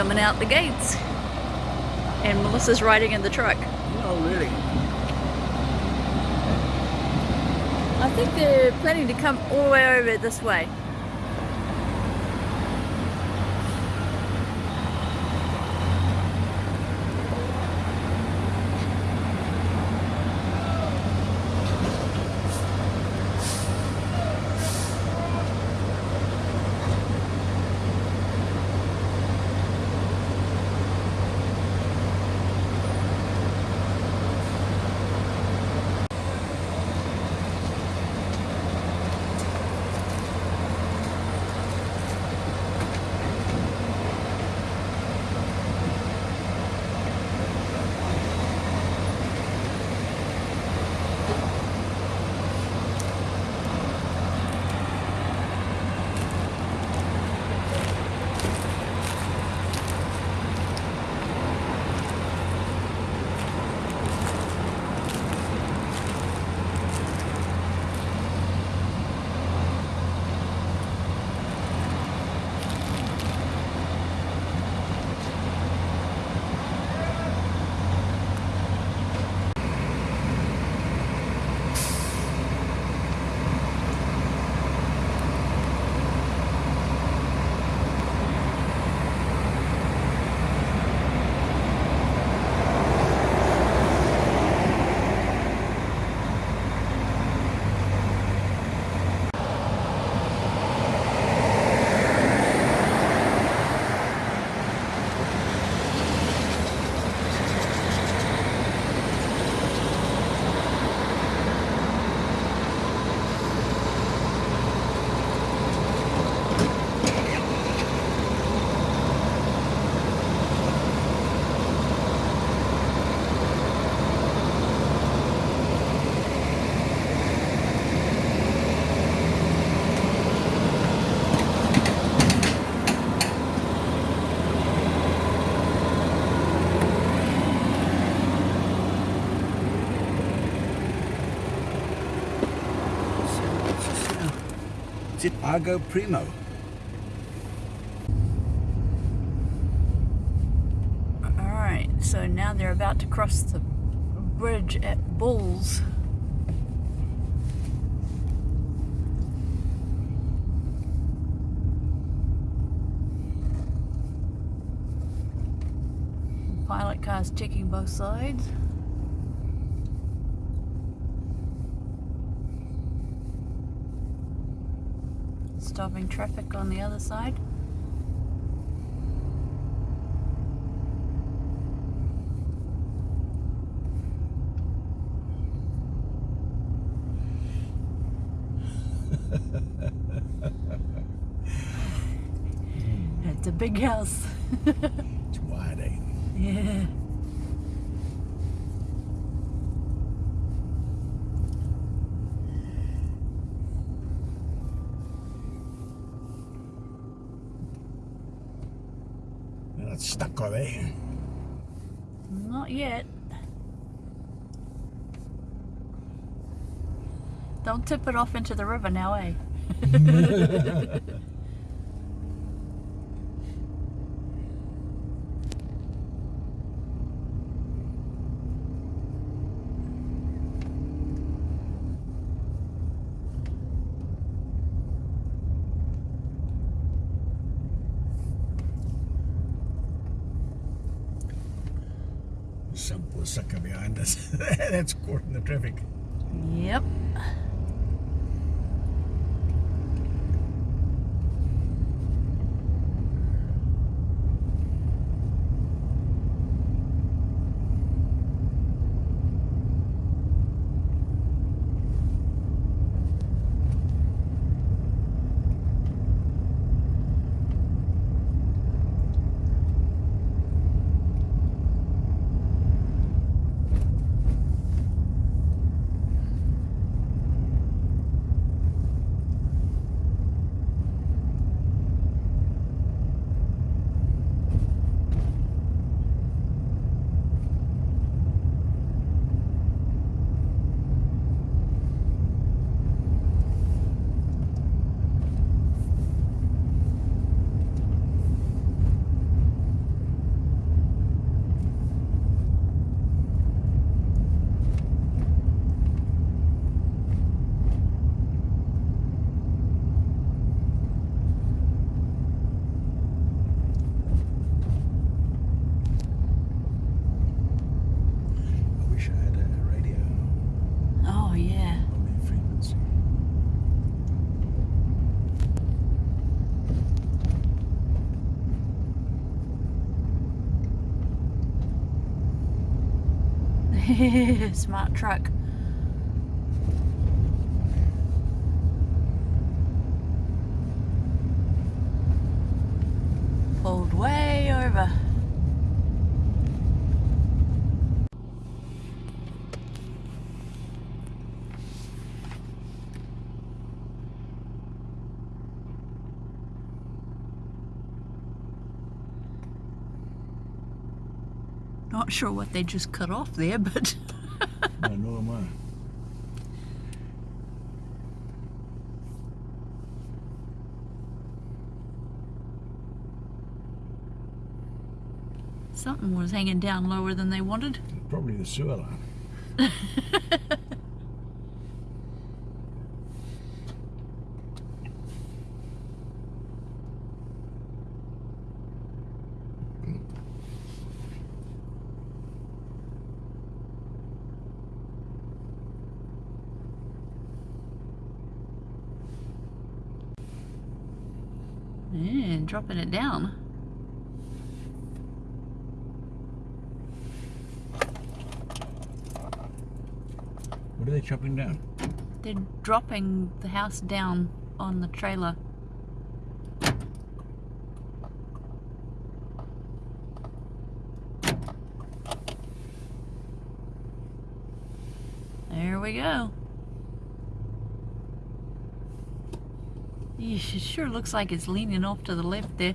coming out the gates. And Melissa's riding in the truck. Oh, really? I think they're planning to come all the way over this way. Argo Primo? Alright, so now they're about to cross the bridge at Bulls. Pilot car's checking both sides. Stopping traffic on the other side. It's a big house. It's wide, eh? yeah. They're not stuck, are they? Not yet. Don't tip it off into the river now, eh? Some poor sucker behind us. That's caught in the traffic. Yep. Smart truck. Pulled way over. Not sure what they just cut off there, but I know am I. something was hanging down lower than they wanted. Probably the sewer line. It down. What are they chopping down? They're dropping the house down on the trailer. There we go. It sure looks like it's leaning off to the left there.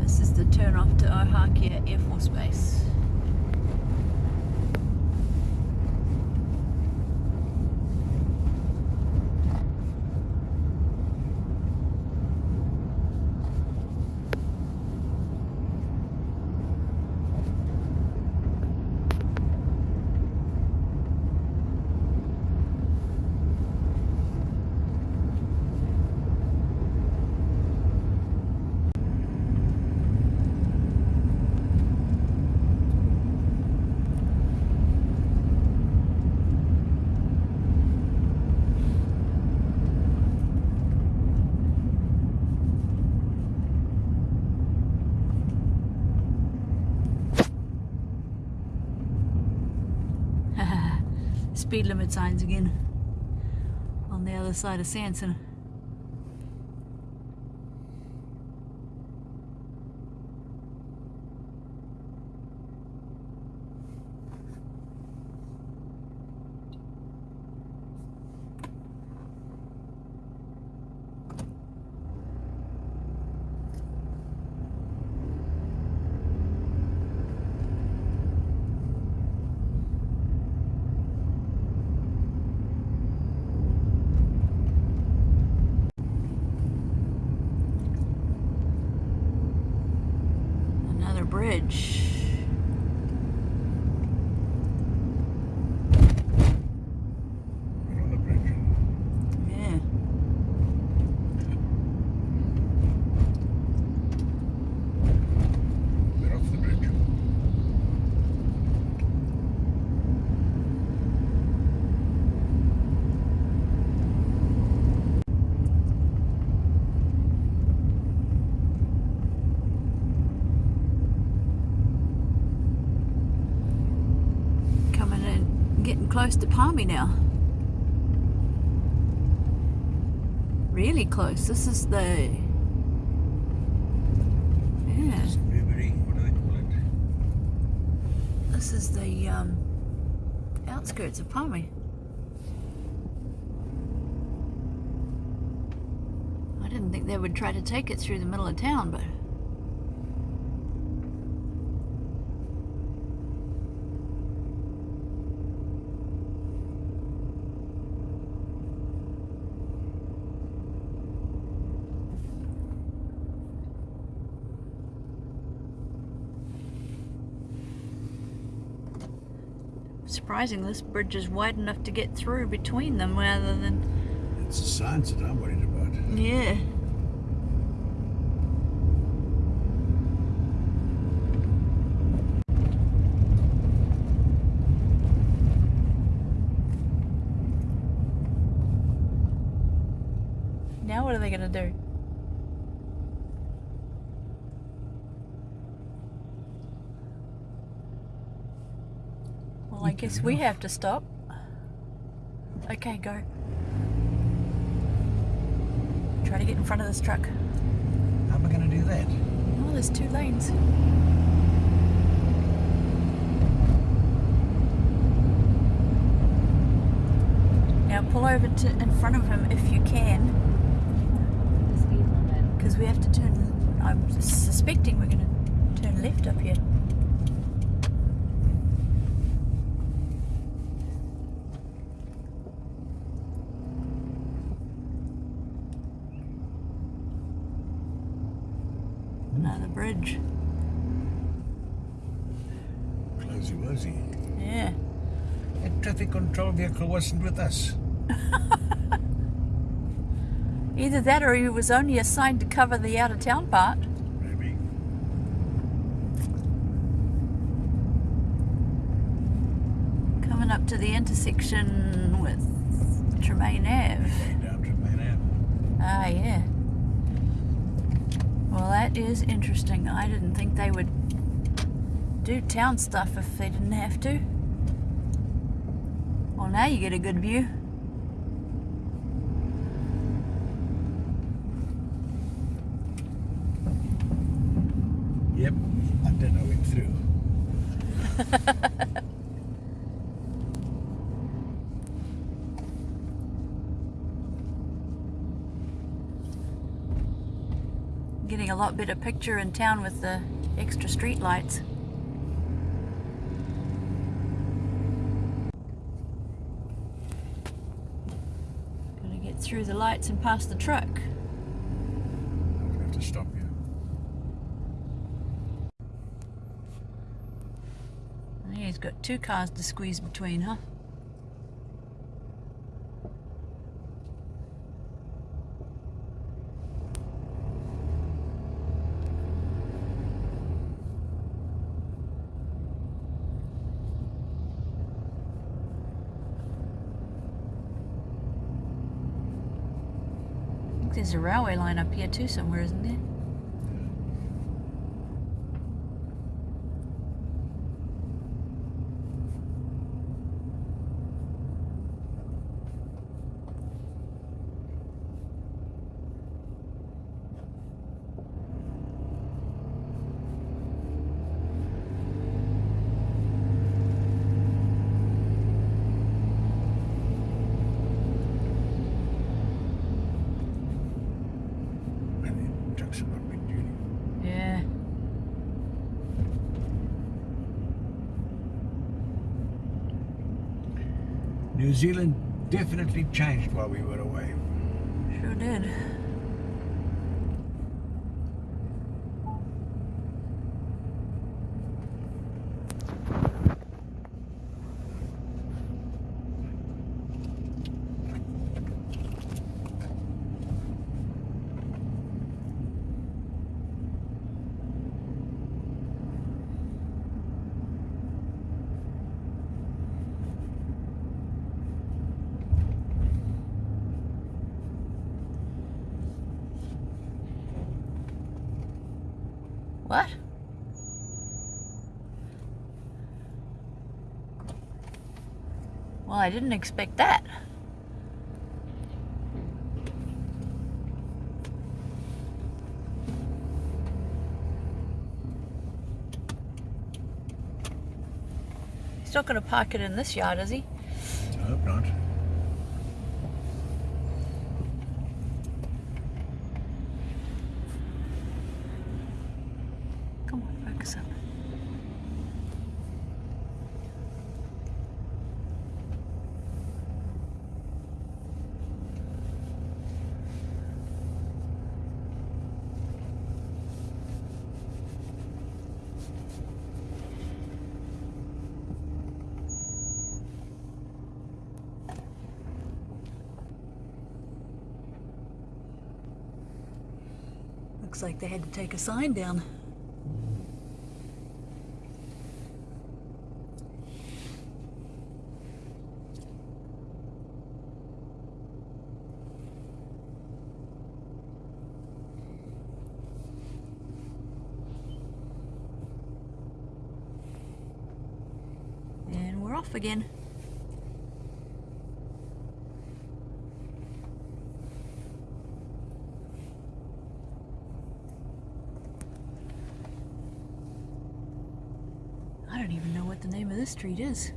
This is the turn off to Ohakea Air Force Base. Speed limit signs again on the other side of Sanson. Another bridge. We're on the bridge. Yeah. We're off the bridge. Coming in, getting close to Palmy now. Really close. This is the. Yeah, Newbury, what do they call it? this is the um, outskirts of Palmy. I didn't think they would try to take it through the middle of town, but. Surprising, this bridge is wide enough to get through between them rather than. It's the signs that I'm worried about. Yeah. Now what are they gonna do? Well, I You guess we have to stop. Okay, go. Try to get in front of this truck. How am I going to do that? Oh, there's two lanes. Now pull over to in front of him if you can, The speed limit. because we have to turn. I'm suspecting we're going to turn left up here. Another bridge. Closey wosy. Yeah. That traffic control vehicle wasn't with us. Either that or he was only assigned to cover the out of town part. Maybe. Coming up to the intersection with Tremaine Ave. Down to Main Ave. Ah, yeah. Well, that is interesting. I didn't think they would do town stuff if they didn't have to. Well, now you get a good view. Yep. I did know went through. Getting of picture in town with the extra street lights. Gonna get through the lights and past the truck. I'm to have to stop you. Yeah, he's got two cars to squeeze between, huh? There's a railway line up here too somewhere, isn't there? And the trucks have not been duty. Yeah. New Zealand definitely changed while we were away. Sure did. What? Well, I didn't expect that. He's not going to park it in this yard, is he? I hope not. Come on, focus up. Looks like they had to take a sign down. off again. I don't even know what the name of this street is.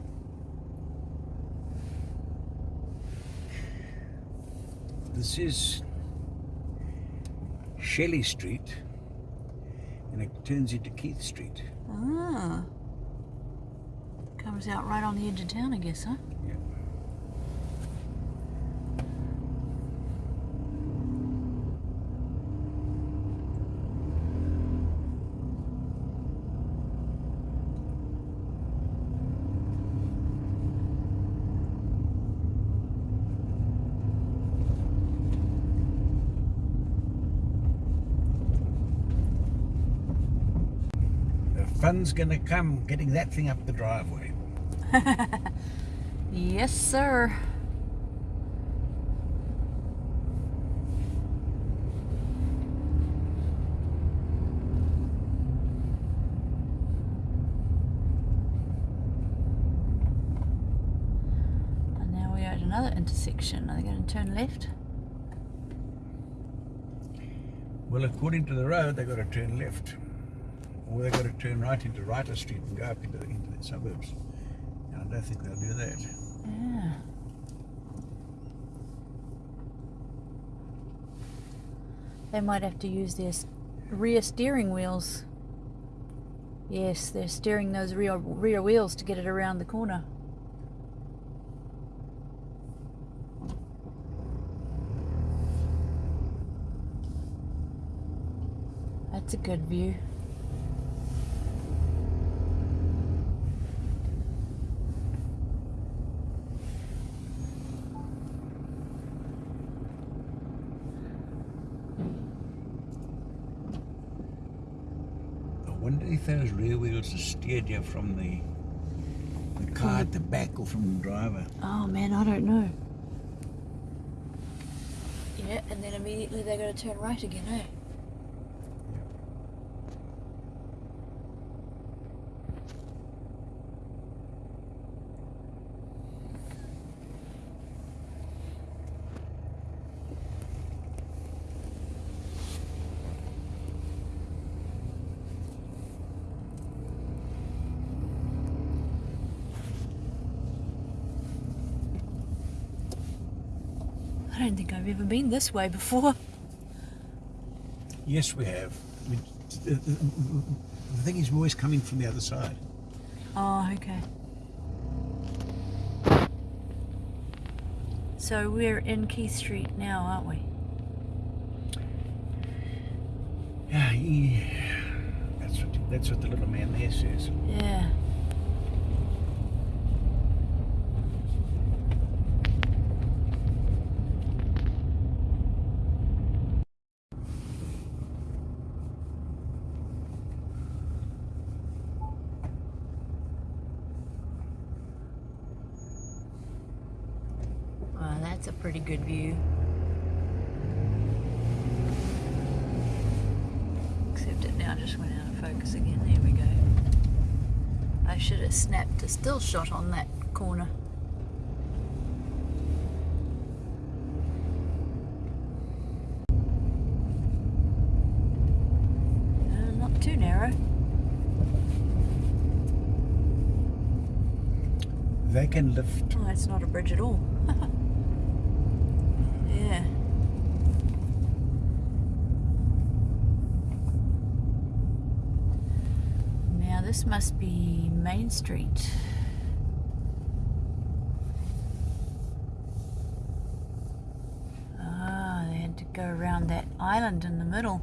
This is Shelley Street, and it turns into Keith Street. Ah. Comes out right on the edge of town, I guess, huh? Yeah. Fun's gonna come getting that thing up the driveway. Yes, sir. And now we are at another intersection. Are they going to turn left? Well, according to the road, they've got to turn left, or they've got to turn right into Writer Street and go up into the, into the suburbs. And I don't think they'll do that. Yeah. They might have to use their rear steering wheels. Yes, they're steering those rear rear wheels to get it around the corner. That's a good view. I wonder if those rear wheels are steered you from the the car at the back or from the driver. Oh man, I don't know. Yeah, and then immediately they're going to turn right again, eh? I don't think I've ever been this way before. Yes, we have. The, the, the thing is, we're always coming from the other side. Oh, okay. So we're in Keith Street now, aren't we? Ah, yeah, he, that's what that's what the little man there says. Yeah. Wow, that's a pretty good view. Except it now just went out of focus again. There we go. I should have snapped a still shot on that corner. Uh, not too narrow. They can it's not a bridge at all. yeah. Now this must be Main Street. Ah, they had to go around that island in the middle.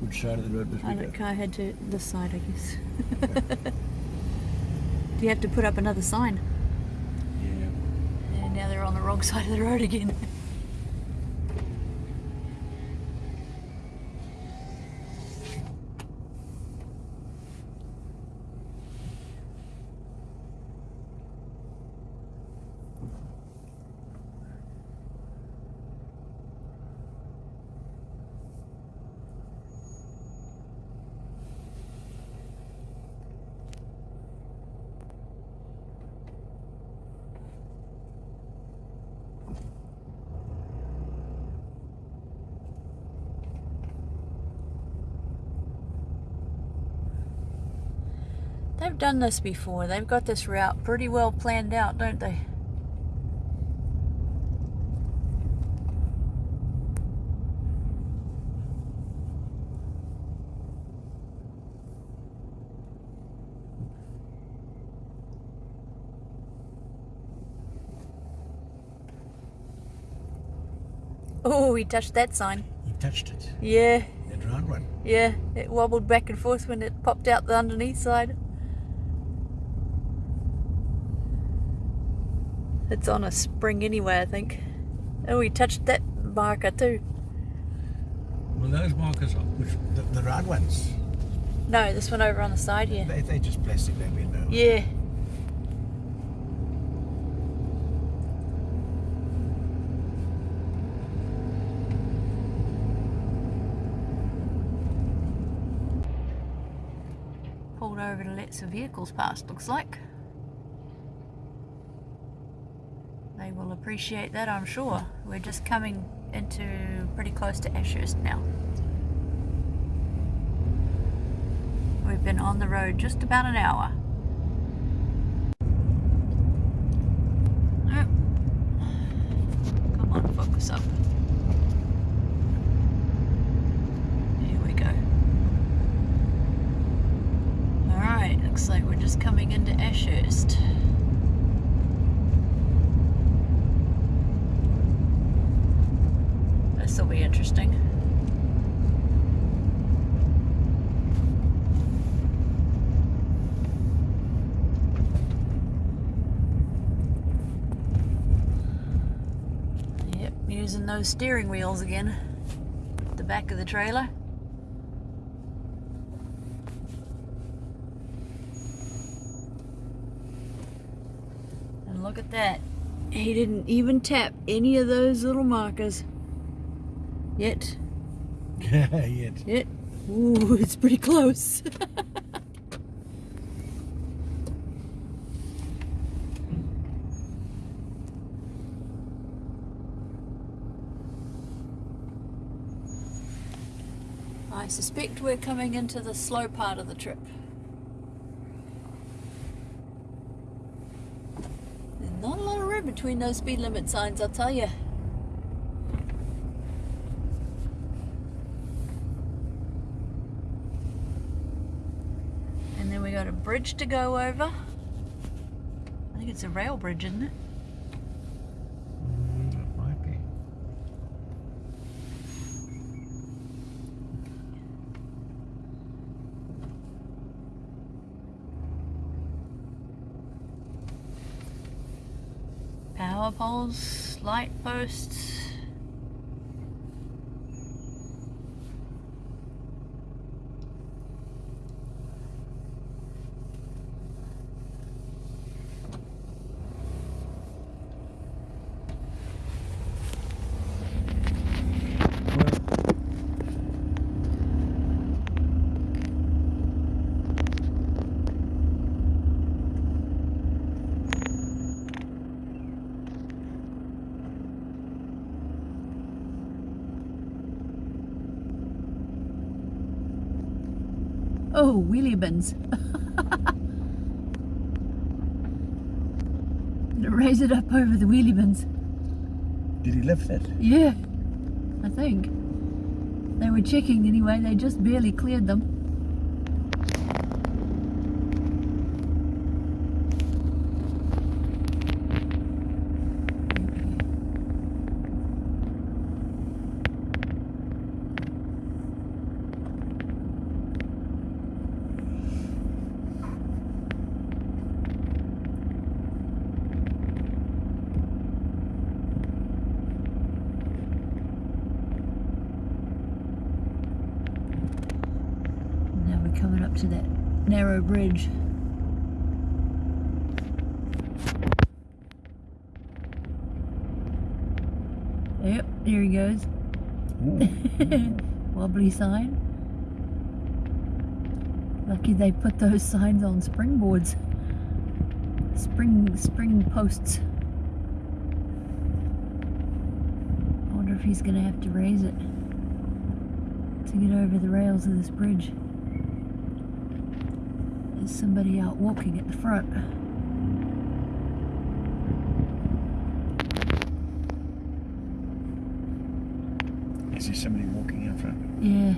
Which side of the road we I don't car head to this side, I guess. Do you have to put up another sign? Yeah. And now they're on the wrong side of the road again. They've done this before. They've got this route pretty well planned out, don't they? Oh, he touched that sign. He touched it. Yeah, That round one. yeah. It wobbled back and forth when it popped out the underneath side. It's on a spring anyway, I think. Oh, we touched that marker too. Well, those markers are which, the, the round ones. No, this one over on the side here. They they just plastic. Bend over. Yeah. Pulled over to let some vehicles past, looks like. They will appreciate that, I'm sure. We're just coming into pretty close to Ashhurst now. We've been on the road just about an hour. Oh. Come on, focus up. Here we go. Alright, looks like we're just coming into Ashhurst. This will be interesting. Yep, using those steering wheels again. The back of the trailer. And look at that. He didn't even tap any of those little markers. Yet. Yet. Yet. Ooh, it's pretty close. I suspect we're coming into the slow part of the trip. There's not a lot of room between those speed limit signs, I'll tell you. And then we got a bridge to go over. I think it's a rail bridge, isn't it? Mm, it might be. Power poles, light posts. Bins. Raise it up over the wheelie bins. Did he lift it? Yeah, I think. They were checking anyway, they just barely cleared them. Now we're coming up to that narrow bridge. Yep, there he goes. Wobbly sign. Lucky they put those signs on springboards. Spring spring posts. I wonder if he's gonna have to raise it to get over the rails of this bridge. There's somebody out walking at the front. Is there somebody walking in front? Yeah.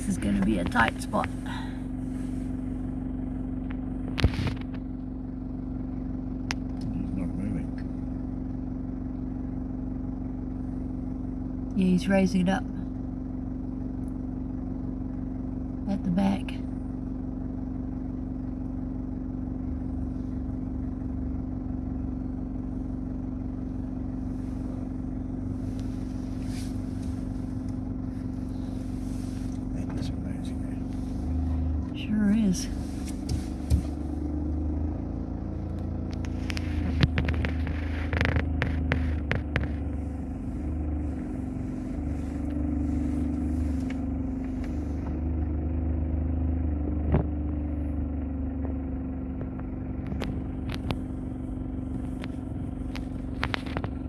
This is going to be a tight spot. He's not moving. Yeah, he's raising it up. At the back. That is amazing. Sure is.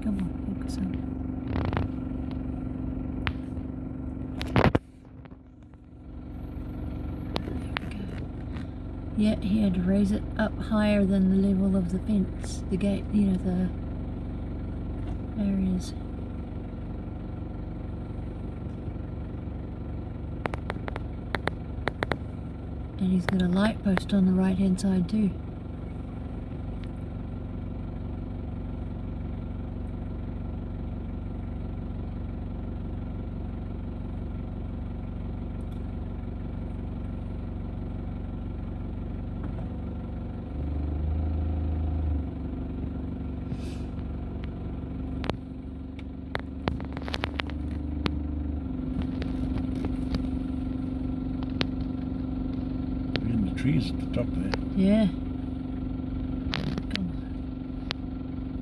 Come on, focus on. Yeah, he had to raise it up higher than the level of the fence, the gate, you know, the areas. And he's got a light post on the right hand side too. We're in the trees at the top there. Yeah. Come on.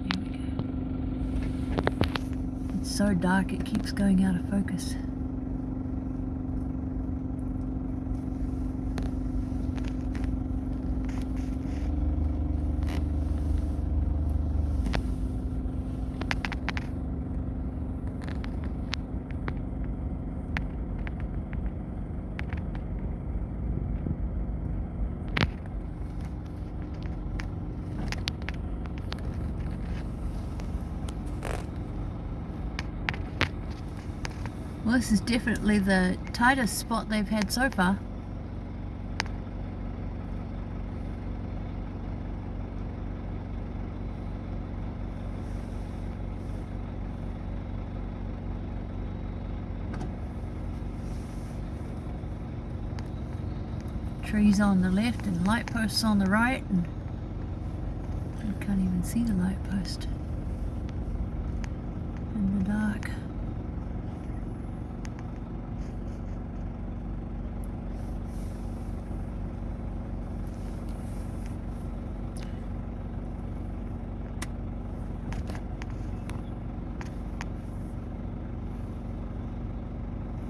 Here we go. It's dark it keeps going out of focus. Well, this is definitely the tightest spot they've had so far. Trees on the left and light posts on the right, and I can't even see the light post in the dark.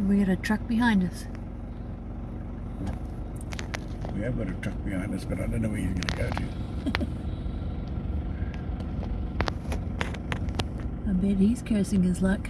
We got a truck behind us. We have got a truck behind us, but I don't know where he's going to go to. I bet he's cursing his luck.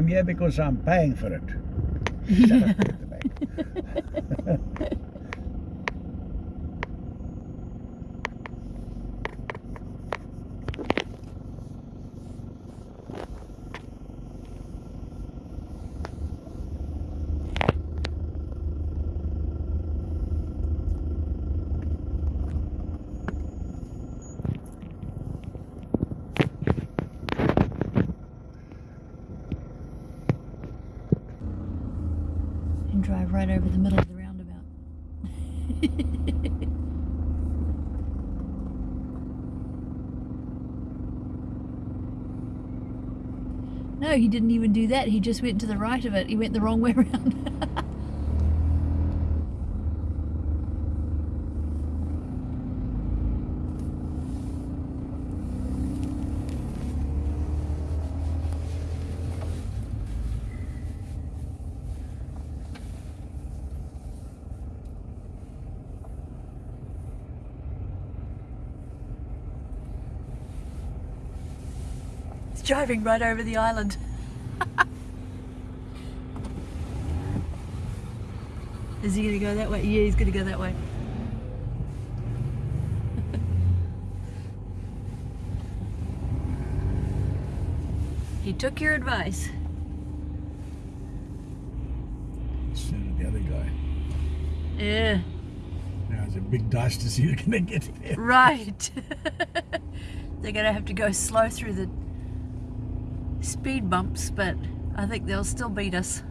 I'm here because I'm paying for it. Shut up at the back. and drive right over the middle of the roundabout. no, no, he didn't even do that. He just went to the right of it. He went the wrong way around. Driving right over the island. Is he going to go that way? Yeah, he's going to go that way. he took your advice. So did the other guy. Yeah, Now it's a big dice to see going to get there. right. They're going to have to go slow through the speed bumps, but I think they'll still beat us.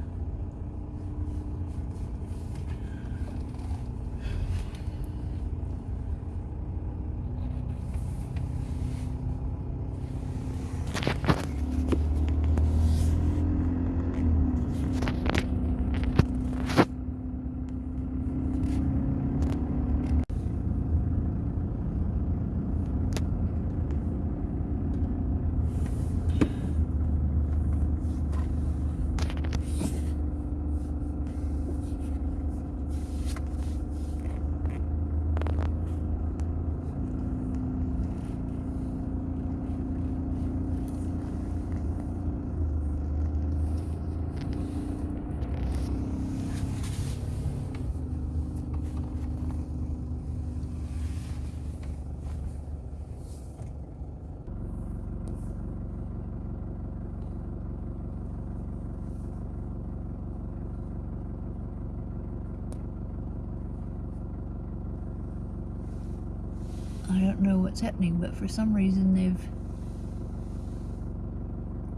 I don't know what's happening, but for some reason they've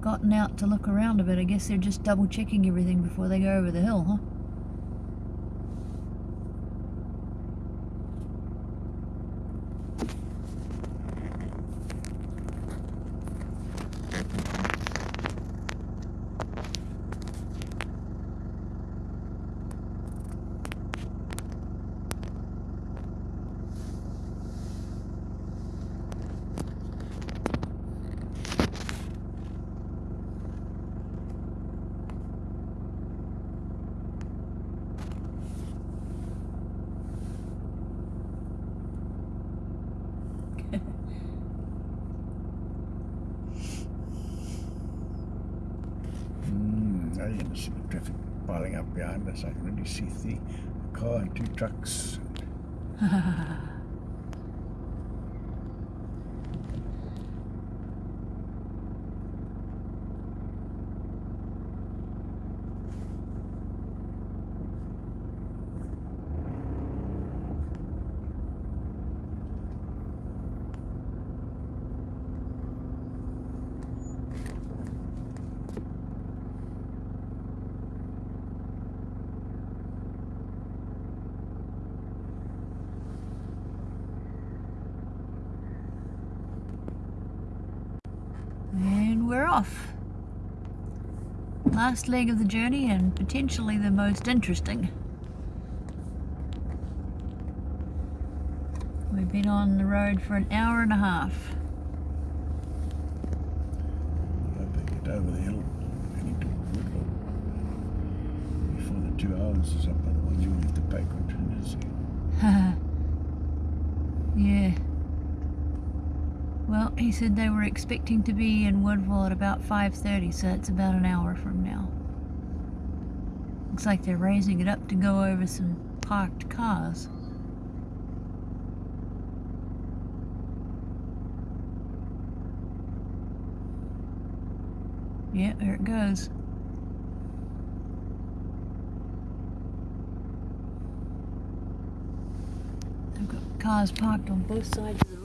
gotten out to look around a bit. I guess they're just double checking everything before they go over the hill, huh? Mm, now you can see the traffic piling up behind us. I can already see the car and two trucks. And we're off. Last leg of the journey and potentially the most interesting. We've been on the road for an hour and a half. I hope they get over the hill heading to Woodlawn before the two hours is up. Otherwise, you'll have to pay contingency. yeah. Well, he said they were expecting to be in Woodville at about 5.30, so it's about an hour from now. Looks like they're raising it up to go over some parked cars. Yeah, there it goes. They've got cars parked on both sides of the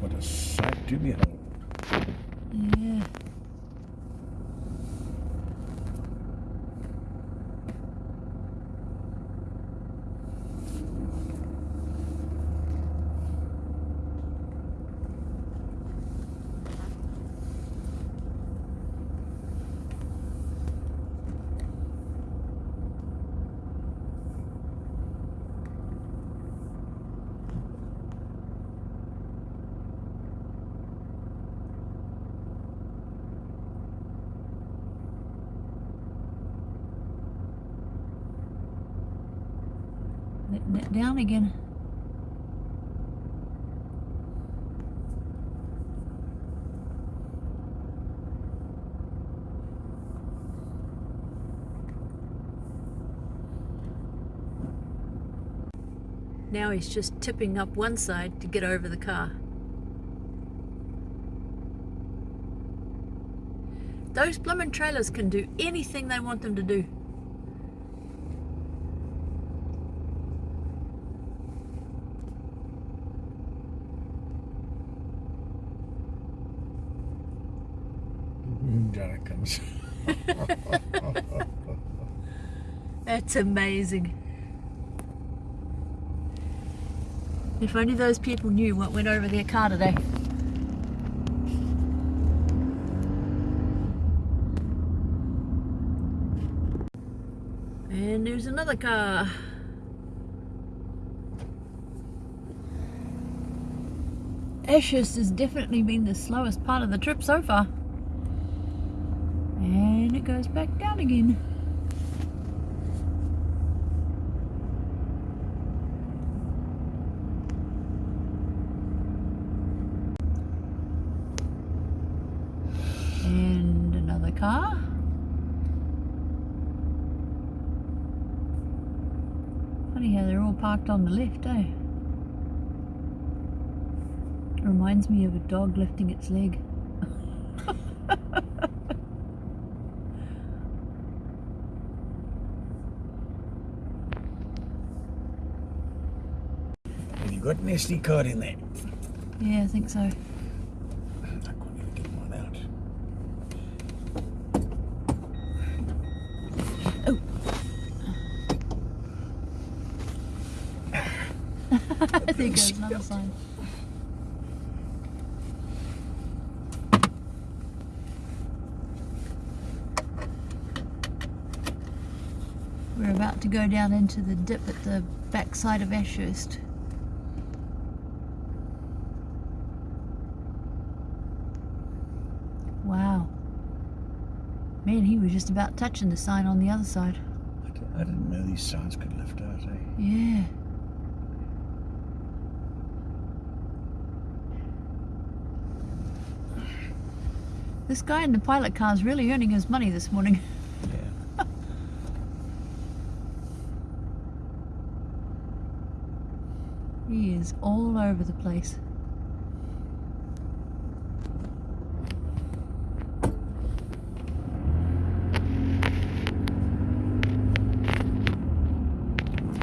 What a sight to behold. Yeah. Letting it down again. Now he's just tipping up one side to get over the car. Those bloomin' trailers can do anything they want them to do. Down it comes. That's amazing. If only those people knew what went over their car today. And there's another car. Ashhurst has definitely been the slowest part of the trip so far. And it goes back down again. And another car. Funny how they're all parked on the left, eh? Reminds me of a dog lifting its leg. Have you got an SD card in there? Yeah, I think so. I couldn't even get one out. There goes another sign. We're about to go down into the dip at the backside of Ashhurst. Wow. Man, he was just about touching the sign on the other side. I I didn't know these signs could lift out, eh? Yeah. This guy in the pilot car is really earning his money this morning. Yeah. He is all over the place.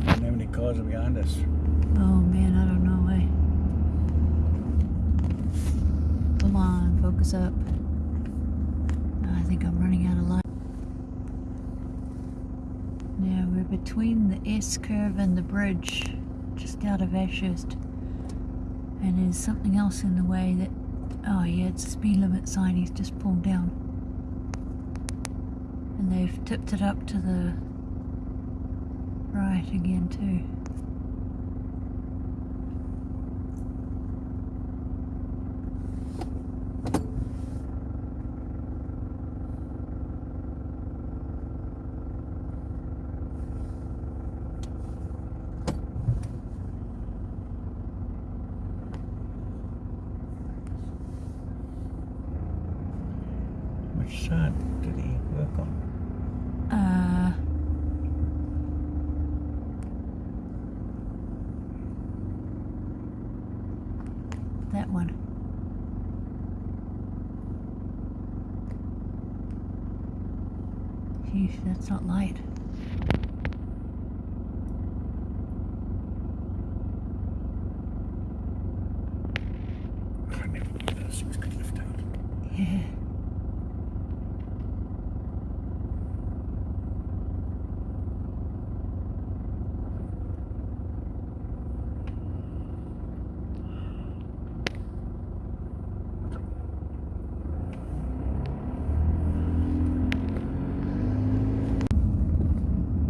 Don't know how many cars are behind us. Oh man, I don't know, eh? Come on, focus up. I think I'm running out of light. Now we're S curve and the bridge, just out of Ashhurst. And there's something else in the way that, oh yeah, it's a speed limit sign he's just pulled down. And they've tipped it up to the right again too. Which side did he work on? Uh, that one. Sheesh, that's not light. I never knew those things could lift out. Yeah.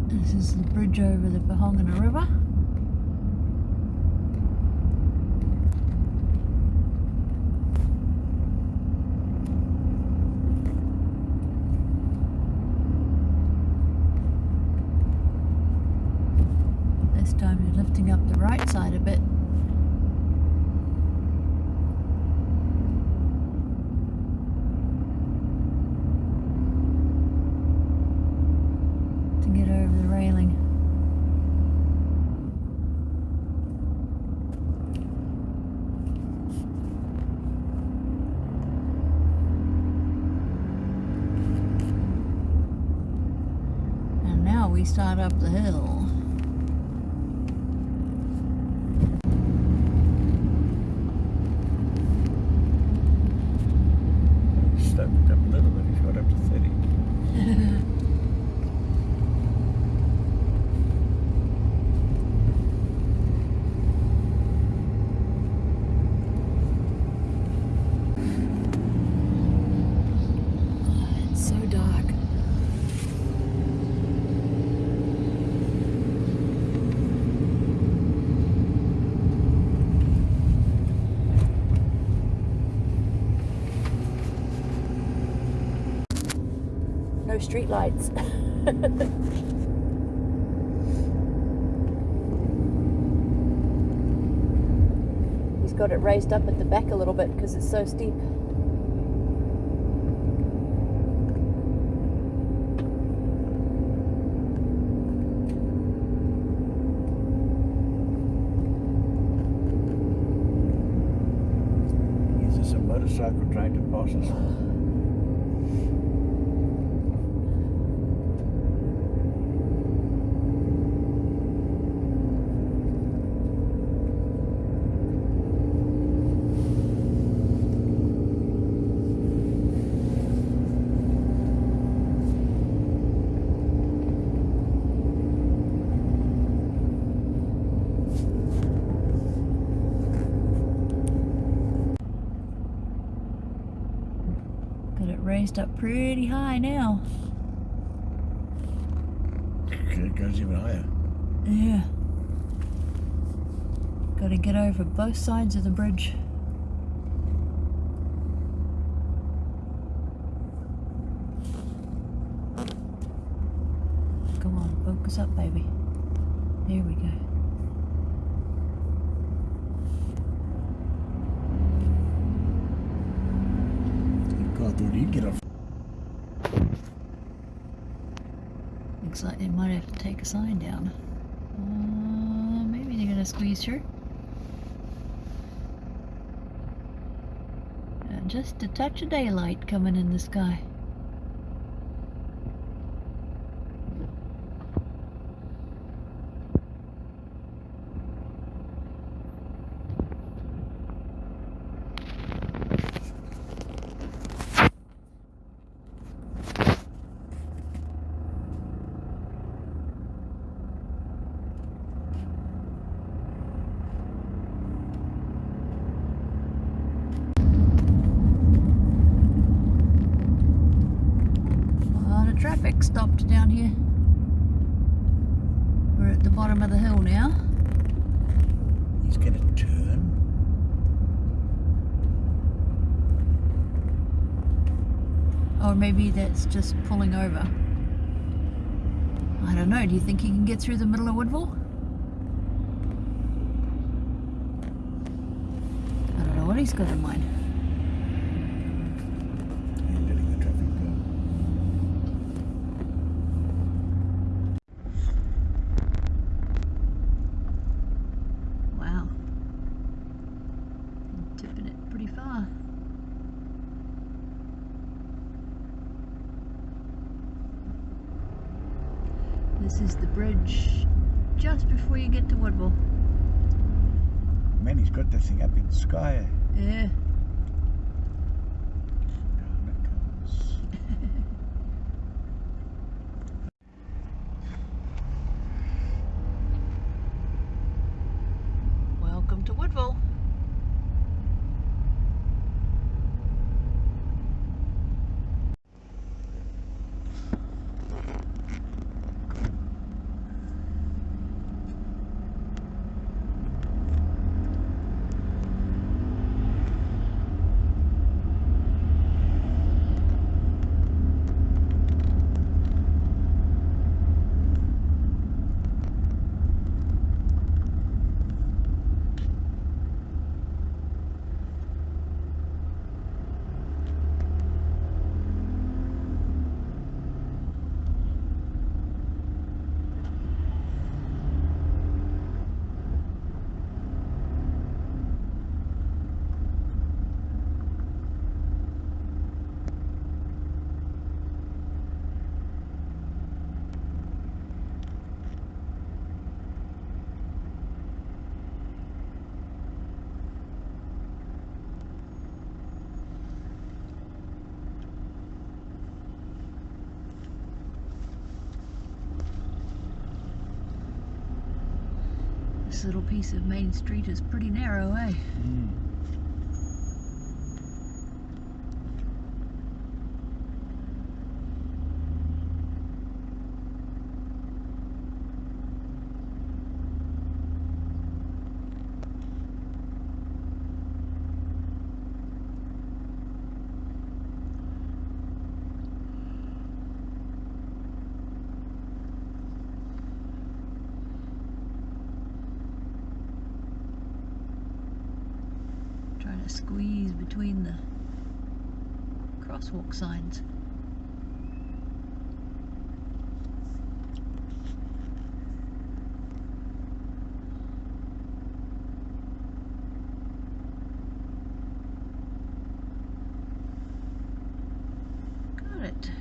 This is the bridge over the Pohangina River. This time you're lifting up the right side a bit. To get over the railing. And now we start up the hill. Stepped up a little bit, he got up to 30. It's so dark. No street lights. Got it raised up at the back a little bit because it's so steep. Is this a motorcycle trying to pass us? Got it raised up pretty high now. It goes even higher. Yeah. Got to get over both sides of the bridge. Come on, focus up, baby. There we go. God, thought he'd get off. Looks like they might have to take a sign down. Uh, maybe Uh, just a touch of daylight coming in the sky. A lot of traffic stopped down here. We're at the bottom of the hill now. He's going to turn. Or maybe that's just pulling over. I don't know. Do you think he can get through the middle of Woodville? I don't know what he's got in mind. He's letting the traffic go. Wow. Tipping it pretty far. This is the bridge just before you get to Woodville. Man, he's got that thing up in the sky. Yeah. Down it comes. Welcome to Woodville. This little piece of Main Street is pretty narrow, eh? Squeeze between the crosswalk signs. Got it.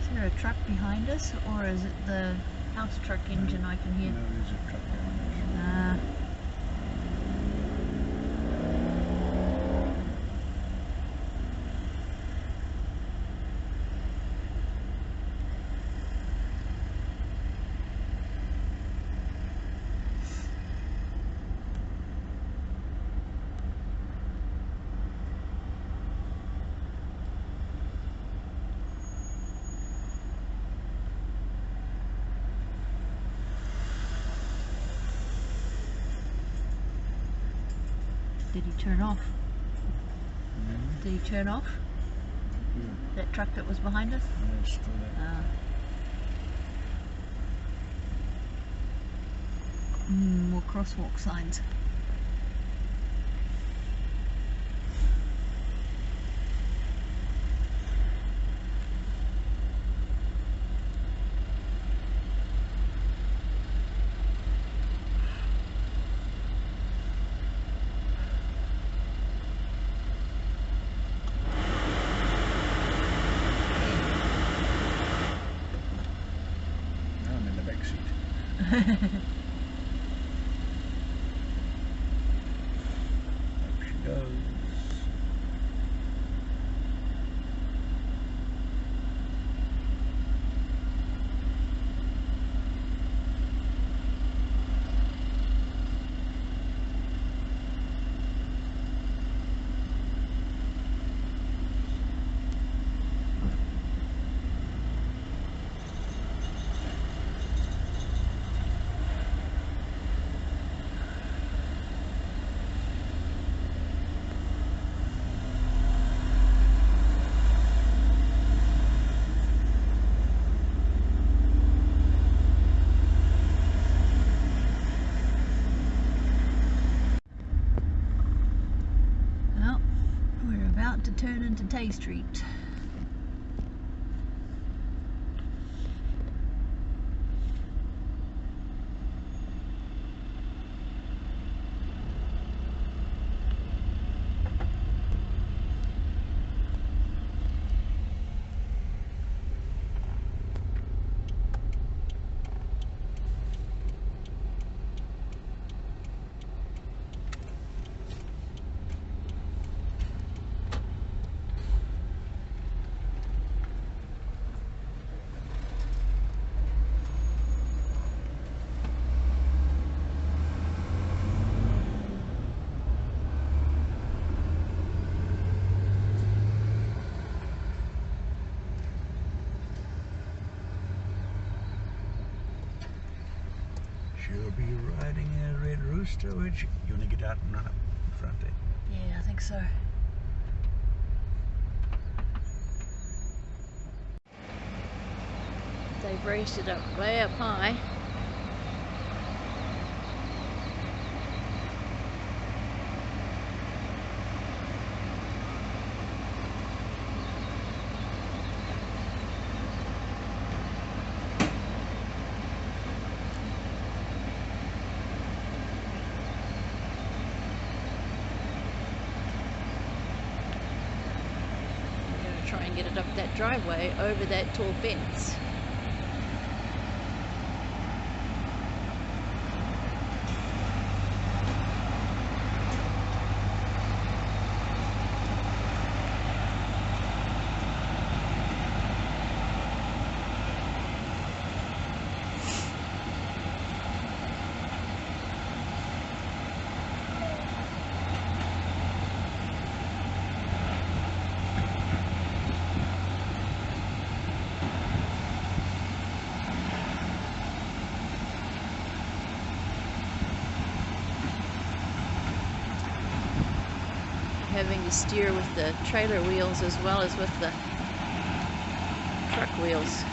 Is there a truck behind us, or is it the house truck engine I can hear? No, there's a truck behind us. Ah. Did he turn off? Mm. Did he turn off? Yeah. That truck that was behind us? No, it's still there. Ah. Mm, more crosswalk signs. Up she goes. Well, we're about to Tay Street. Be riding a red rooster, won't she? You want to get out and run up in front there? Yeah, I think so. They've raised it up way up high. We're going to try and get it up that driveway over that tall fence. having to steer with the trailer wheels as well as with the truck wheels.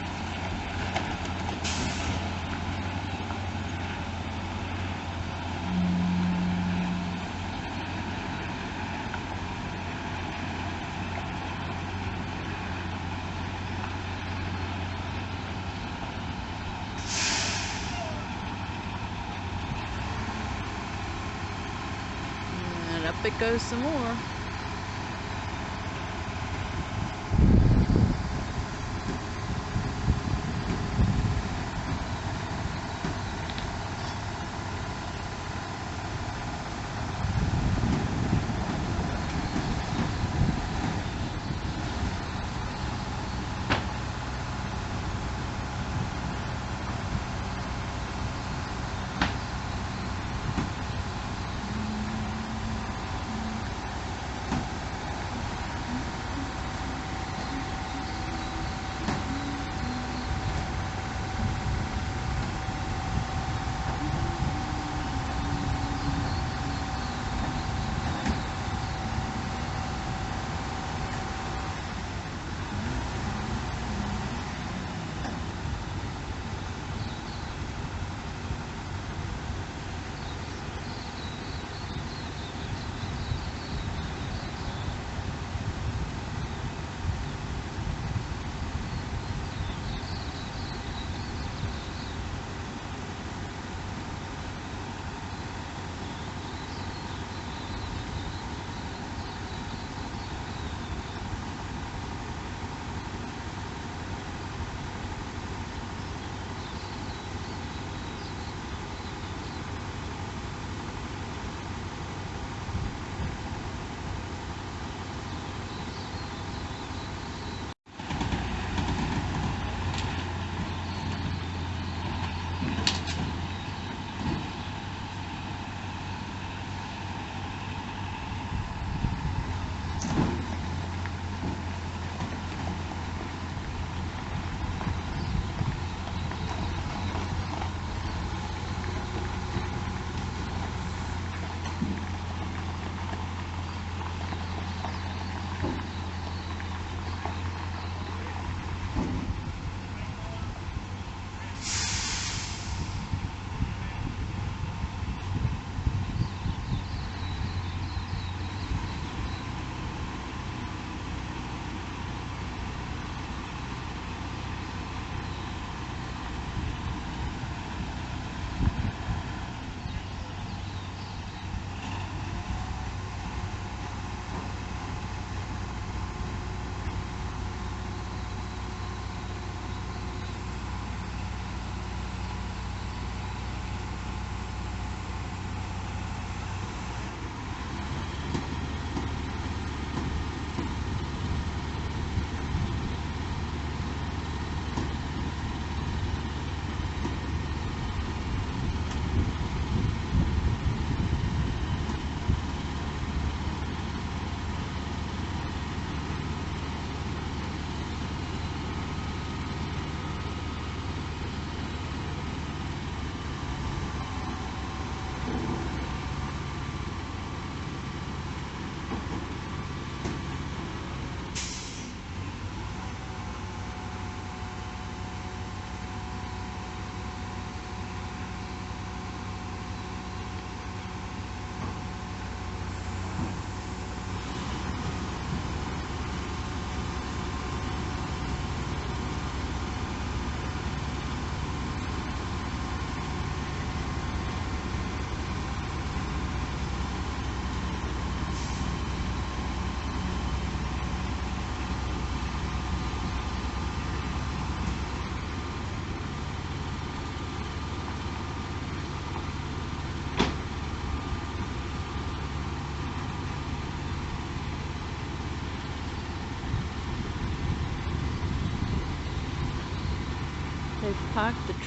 Up it goes some more.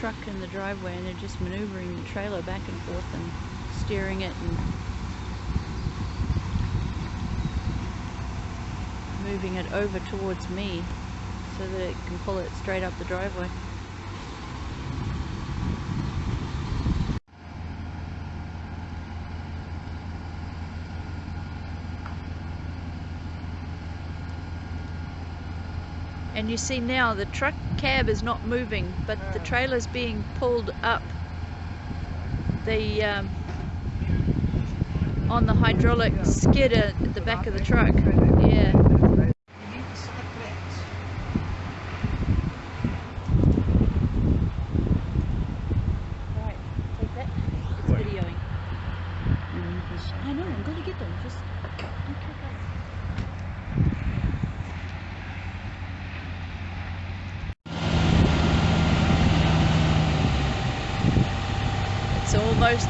Truck in the driveway and they're just maneuvering the trailer back and forth and steering it and moving it over towards me so that it can pull it straight up the driveway. And you see now the truck cab is not moving, but the trailer is being pulled up. The um, on the hydraulic skidder at the back of the truck. Yeah. Right, take that. It's What? videoing. I know, I'm gonna get them. Just don't click up. It's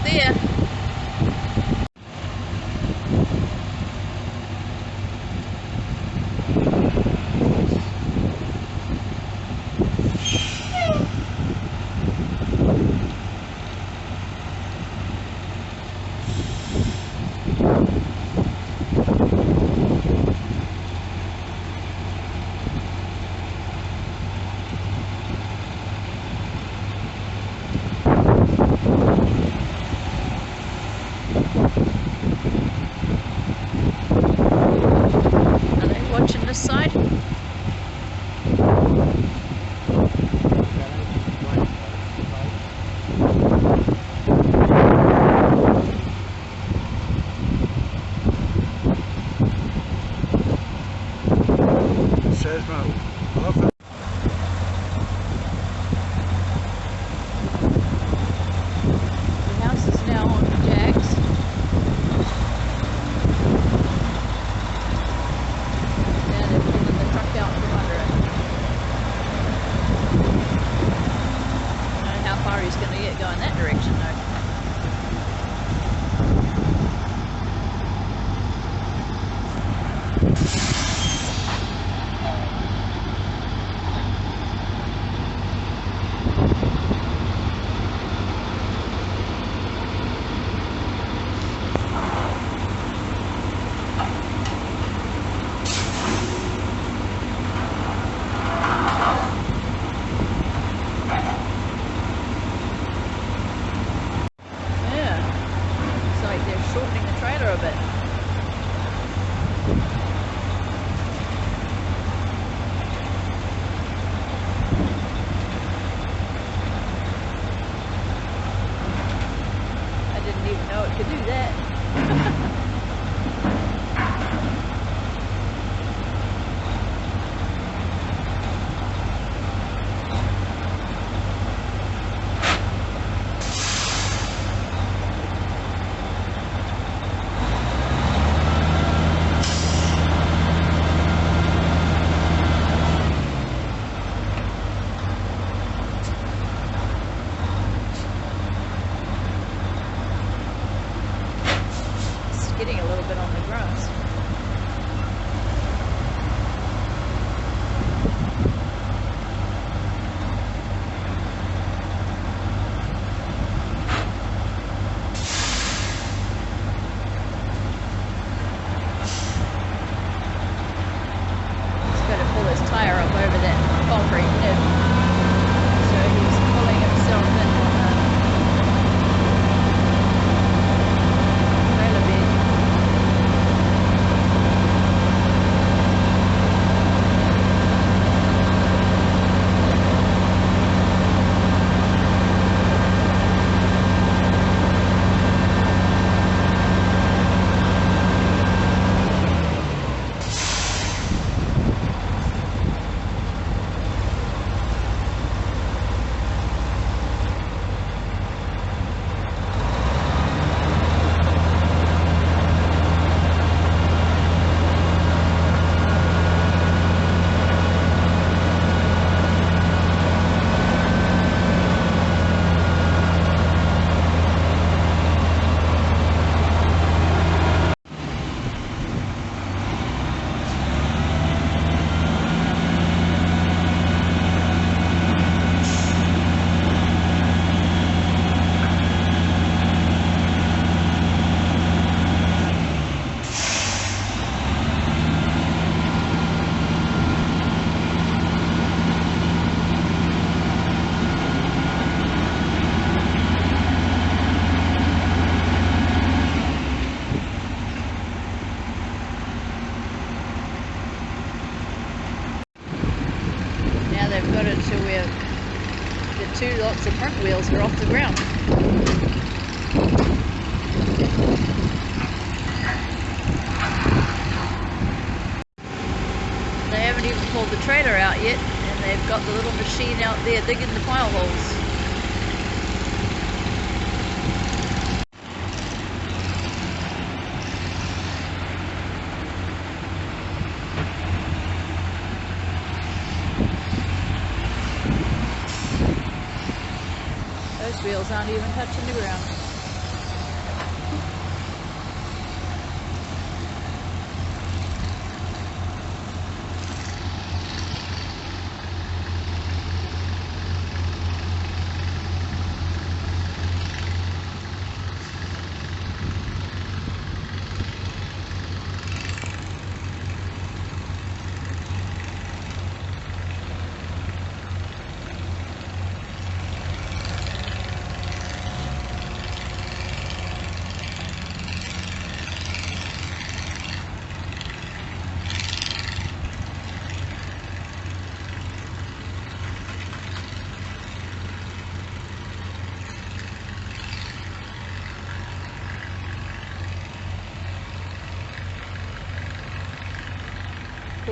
Aren't even touching the ground.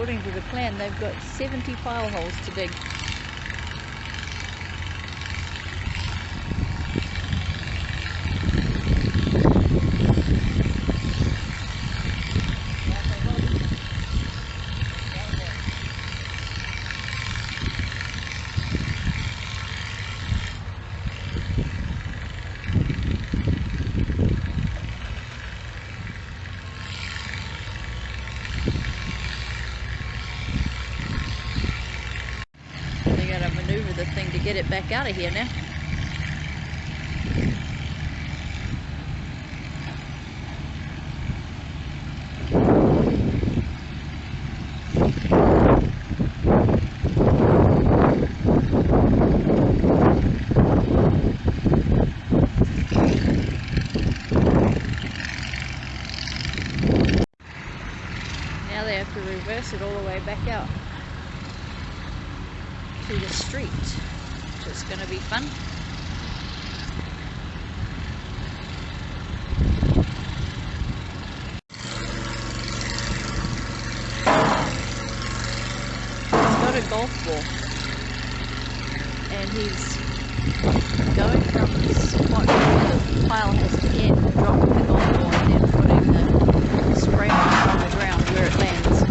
According to the plan, they've got 70 pile holes to dig. They gotta maneuver the thing to get it out of here now. Now they have to reverse it all the way back out to the street, which is going to be fun. He's got a golf ball, and he's going from the spot where the pile has to end, dropping the golf ball, and then putting the spray bottle on the ground where it lands.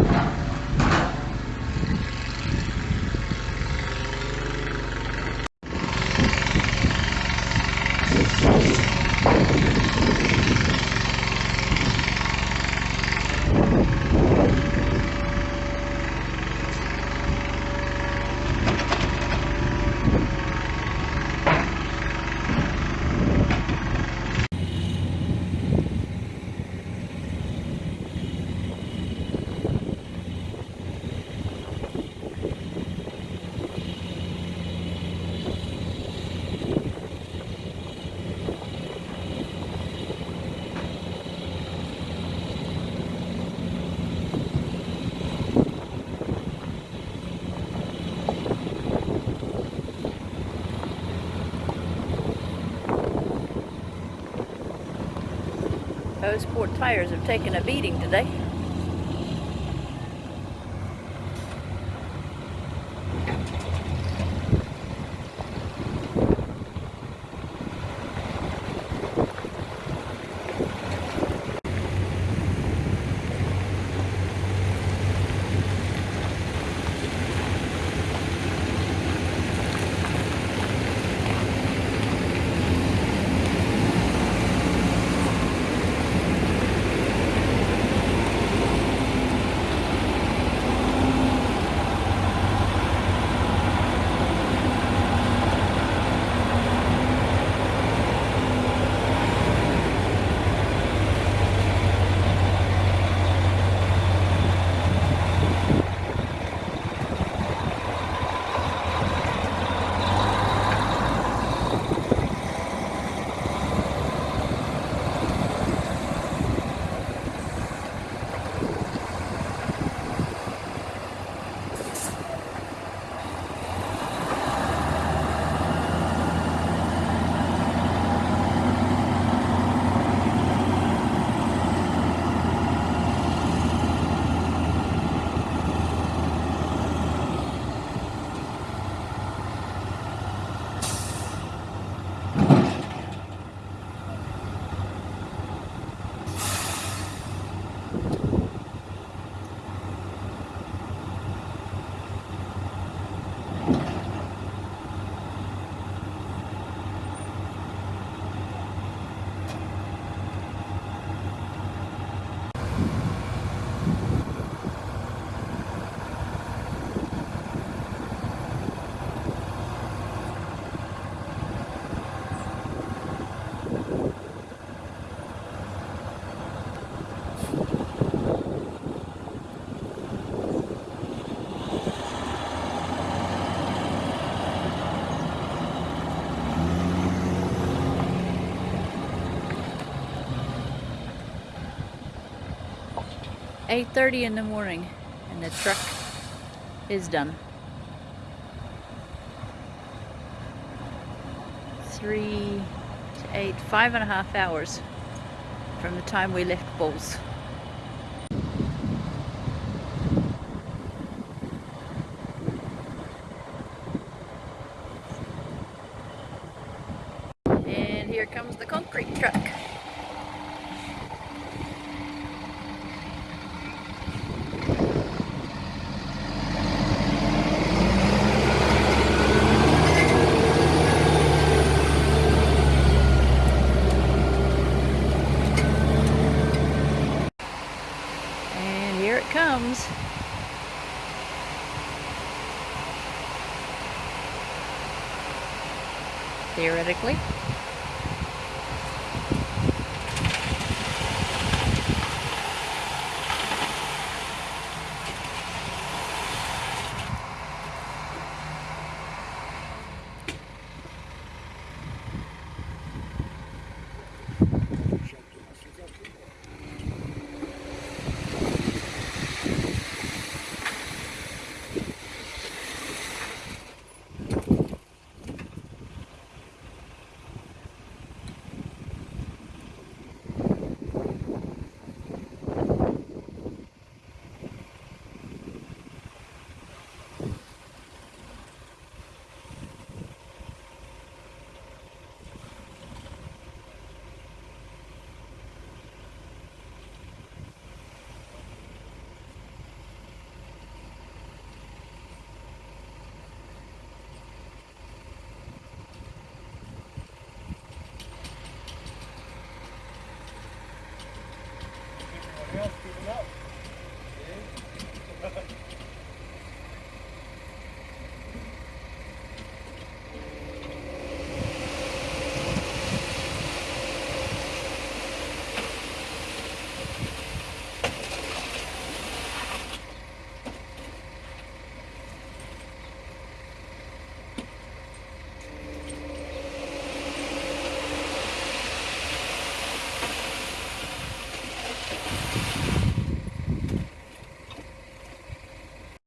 Those poor tires have taken a beating today. 8.30 in the morning and the truck is done. Three to eight, five and a half hours from the time we left Bulls. And here comes the concrete truck. And here it comes. Theoretically.